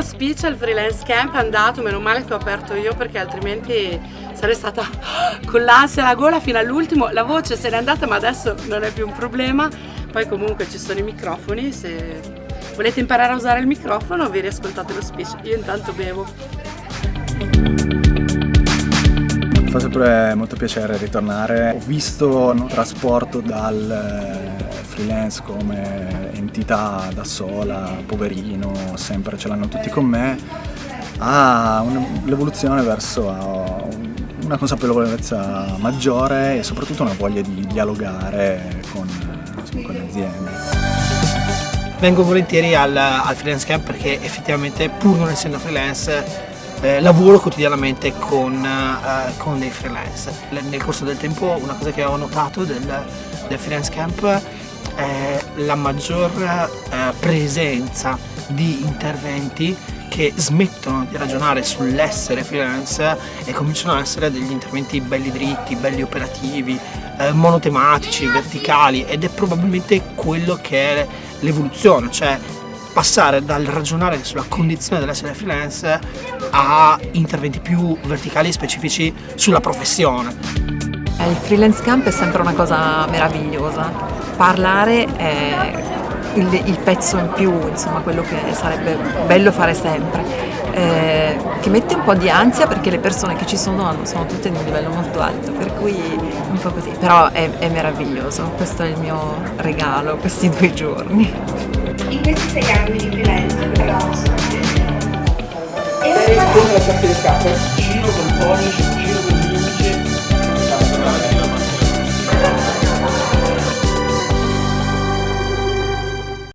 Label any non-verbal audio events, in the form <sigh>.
speech al freelance camp è andato, meno male che ho aperto io perché altrimenti sarei stata <gasps> con l'ansia alla gola fino all'ultimo. La voce se n'è andata ma adesso non è più un problema. Poi comunque ci sono i microfoni, se volete imparare a usare il microfono vi riascoltate lo speech. Io intanto bevo. Fa sempre molto piacere ritornare. Ho visto il trasporto dal freelance come entità da sola, poverino, sempre ce l'hanno tutti con me, a l'evoluzione verso una consapevolezza maggiore e soprattutto una voglia di dialogare con, con le aziende. Vengo volentieri al, al, freelance camp perché effettivamente pur non essendo freelance eh, lavoro quotidianamente con, eh, con, dei freelance. Nel corso del tempo una cosa che ho notato del, del freelance camp è la maggior eh, presenza di interventi che smettono di ragionare sull'essere freelance e cominciano a essere degli interventi belli dritti, belli operativi, eh, monotematici, verticali ed è probabilmente quello che è l'evoluzione, cioè passare dal ragionare sulla condizione dell'essere freelance a interventi più verticali e specifici sulla professione. Il freelance camp è sempre una cosa meravigliosa, parlare è il, il, pezzo in più, insomma quello che sarebbe bello fare sempre, eh, che mette un po' di ansia perché le persone che ci sono sono tutte di un livello molto alto, per cui un po' così, però è, è meraviglioso, questo è il mio regalo, questi due giorni. In questi sei anni di freelance. E rispondere a certe capo, giro con pony,